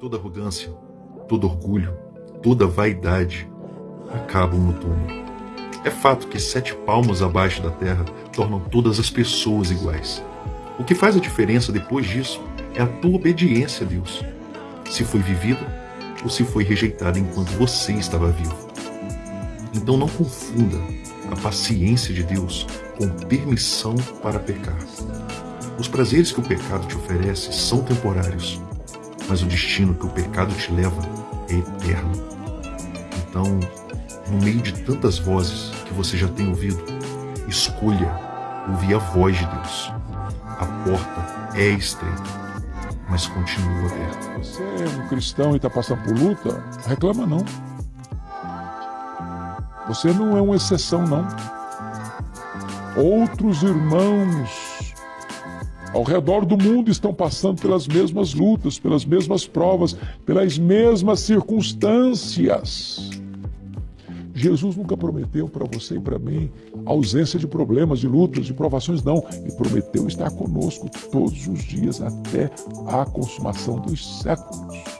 Toda arrogância, todo orgulho, toda vaidade acabam no túmulo. É fato que sete palmos abaixo da terra tornam todas as pessoas iguais. O que faz a diferença depois disso é a tua obediência a Deus. Se foi vivida ou se foi rejeitada enquanto você estava vivo. Então não confunda a paciência de Deus com permissão para pecar. Os prazeres que o pecado te oferece são temporários, mas o destino que o pecado te leva é eterno. Então, no meio de tantas vozes que você já tem ouvido, escolha ouvir a voz de Deus. A porta é estreita, mas continua aberta. Você é um cristão e está passando por luta? Reclama não. Você não é uma exceção, não. Outros irmãos ao redor do mundo estão passando pelas mesmas lutas, pelas mesmas provas, pelas mesmas circunstâncias. Jesus nunca prometeu para você e para mim ausência de problemas, de lutas, de provações, não. Ele prometeu estar conosco todos os dias até a consumação dos séculos.